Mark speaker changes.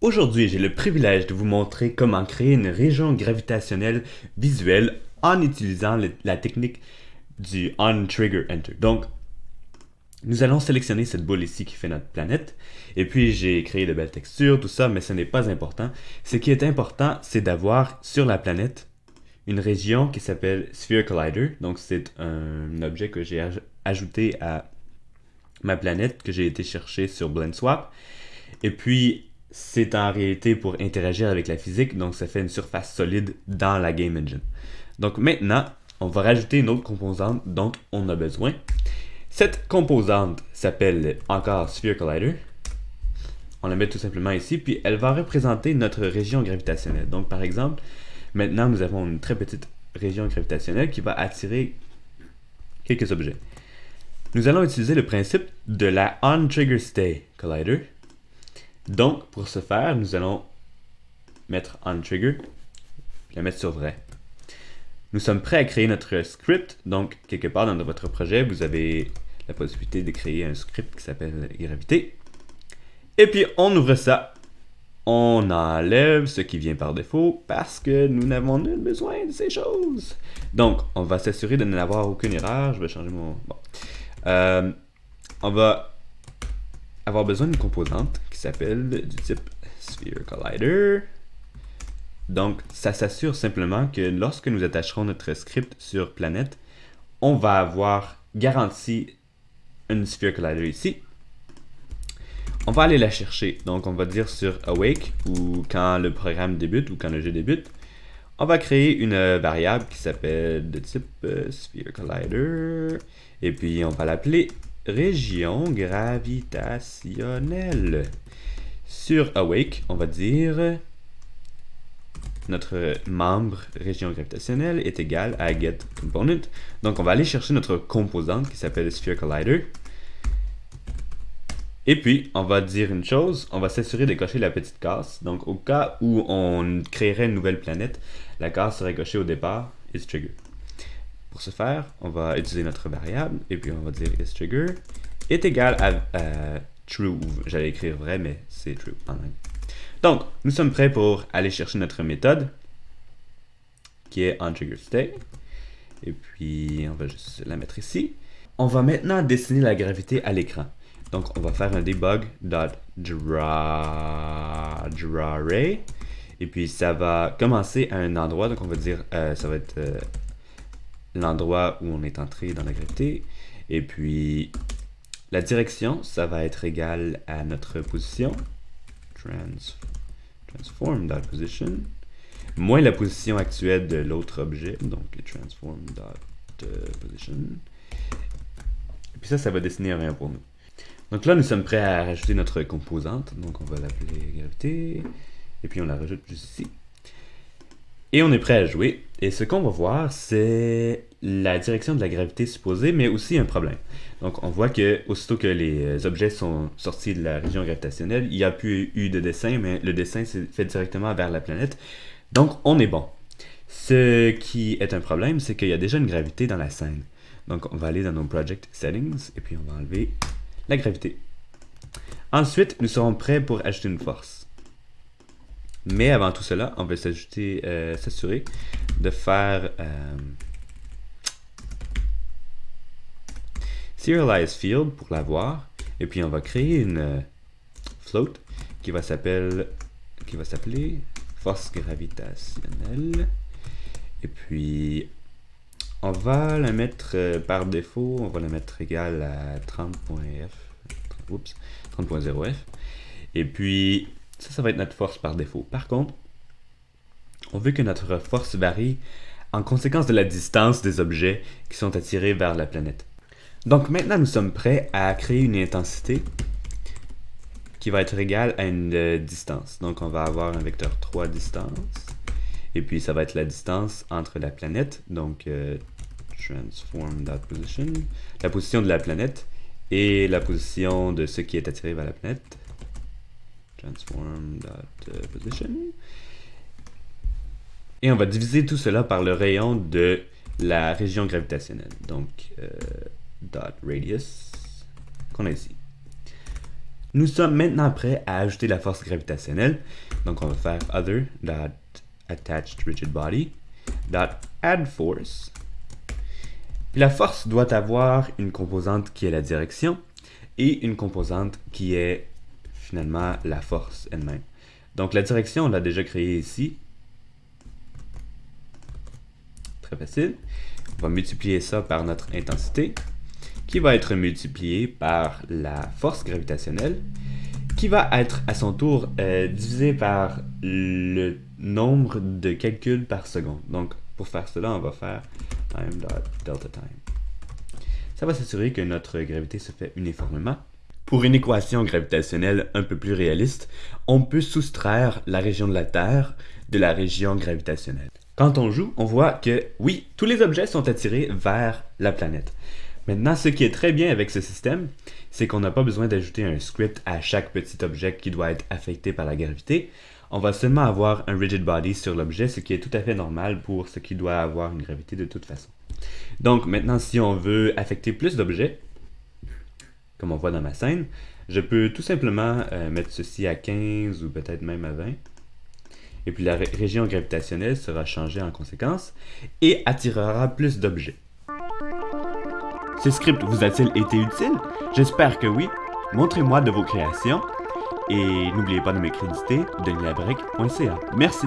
Speaker 1: Aujourd'hui, j'ai le privilège de vous montrer comment créer une région gravitationnelle visuelle en utilisant la technique du On Trigger Enter. Donc, nous allons sélectionner cette boule ici qui fait notre planète. Et puis, j'ai créé de belles textures, tout ça, mais ce n'est pas important. Ce qui est important, c'est d'avoir sur la planète une région qui s'appelle Sphere Collider. Donc, c'est un objet que j'ai ajouté à ma planète que j'ai été chercher sur BlendSwap. Et puis, c'est en réalité pour interagir avec la physique, donc ça fait une surface solide dans la Game Engine. Donc maintenant, on va rajouter une autre composante dont on a besoin. Cette composante s'appelle encore Sphere Collider. On la met tout simplement ici, puis elle va représenter notre région gravitationnelle. Donc par exemple, maintenant nous avons une très petite région gravitationnelle qui va attirer quelques objets. Nous allons utiliser le principe de la On-Trigger-Stay Collider donc, pour ce faire, nous allons mettre on trigger, la mettre sur vrai. Nous sommes prêts à créer notre script. Donc, quelque part dans votre projet, vous avez la possibilité de créer un script qui s'appelle gravité. Et puis, on ouvre ça. On enlève ce qui vient par défaut parce que nous n'avons nul besoin de ces choses. Donc, on va s'assurer de n'avoir aucune erreur. Je vais changer mon... Euh, on va avoir besoin d'une composante s'appelle du type Sphere Collider. Donc, ça s'assure simplement que lorsque nous attacherons notre script sur planète, on va avoir garanti une Sphere Collider ici. On va aller la chercher. Donc, on va dire sur awake ou quand le programme débute ou quand le jeu débute. On va créer une variable qui s'appelle de type euh, Sphere Collider. Et puis, on va l'appeler région gravitationnelle. Sur Awake, on va dire notre membre région gravitationnelle est égal à getComponent. Donc on va aller chercher notre composante qui s'appelle Sphere Collider. Et puis, on va dire une chose, on va s'assurer de cocher la petite case. Donc au cas où on créerait une nouvelle planète, la case serait cochée au départ, is trigger. Pour ce faire, on va utiliser notre variable, et puis on va dire isTrigger est égal à, true, j'allais écrire vrai, mais c'est true en anglais. Donc, nous sommes prêts pour aller chercher notre méthode, qui est onTriggerStay. Et puis, on va juste la mettre ici. On va maintenant dessiner la gravité à l'écran. Donc, on va faire un debug.drawArray. Et puis, ça va commencer à un endroit. Donc, on va dire, euh, ça va être euh, l'endroit où on est entré dans la gravité. Et puis, la direction, ça va être égal à notre position. Trans, transform.position. Moins la position actuelle de l'autre objet. Donc, transform.position. Et puis ça, ça va dessiner rien pour nous. Donc là, nous sommes prêts à rajouter notre composante. Donc, on va l'appeler gravité. Et puis, on la rajoute juste ici. Et on est prêt à jouer. Et ce qu'on va voir, c'est la direction de la gravité supposée, mais aussi un problème. Donc on voit que aussitôt que les objets sont sortis de la région gravitationnelle, il n'y a plus eu de dessin, mais le dessin s'est fait directement vers la planète. Donc on est bon. Ce qui est un problème, c'est qu'il y a déjà une gravité dans la scène. Donc on va aller dans nos Project Settings, et puis on va enlever la gravité. Ensuite, nous serons prêts pour ajouter une force. Mais avant tout cela, on va s'ajouter, euh, s'assurer de faire euh, Serialize Field pour l'avoir. Et puis on va créer une euh, float qui va s'appeler force gravitationnelle. Et puis on va la mettre par défaut, on va la mettre égale à 30.f, 30.0f. Et puis ça, ça va être notre force par défaut. Par contre, on veut que notre force varie en conséquence de la distance des objets qui sont attirés vers la planète. Donc maintenant, nous sommes prêts à créer une intensité qui va être égale à une euh, distance. Donc on va avoir un vecteur 3 distance. Et puis ça va être la distance entre la planète, donc euh, transform.position, la position de la planète et la position de ce qui est attiré vers la planète transform.position. Et on va diviser tout cela par le rayon de la région gravitationnelle. Donc, euh, radius, qu'on a ici. Nous sommes maintenant prêts à ajouter la force gravitationnelle. Donc on va faire other.attachedRigidBody.addForce. La force doit avoir une composante qui est la direction et une composante qui est finalement la force elle-même. Donc la direction, on l'a déjà créée ici. Très facile. On va multiplier ça par notre intensité qui va être multiplié par la force gravitationnelle, qui va être à son tour euh, divisé par le nombre de calculs par seconde. Donc, pour faire cela, on va faire time.delta time. Ça va s'assurer que notre gravité se fait uniformément. Pour une équation gravitationnelle un peu plus réaliste, on peut soustraire la région de la Terre de la région gravitationnelle. Quand on joue, on voit que oui, tous les objets sont attirés vers la planète. Maintenant, ce qui est très bien avec ce système, c'est qu'on n'a pas besoin d'ajouter un script à chaque petit objet qui doit être affecté par la gravité. On va seulement avoir un rigid body sur l'objet, ce qui est tout à fait normal pour ce qui doit avoir une gravité de toute façon. Donc maintenant, si on veut affecter plus d'objets, comme on voit dans ma scène, je peux tout simplement euh, mettre ceci à 15 ou peut-être même à 20. Et puis la région gravitationnelle sera changée en conséquence et attirera plus d'objets. Ce script vous a-t-il été utile? J'espère que oui. Montrez-moi de vos créations et n'oubliez pas de me créditer deniabrec.ca. Merci.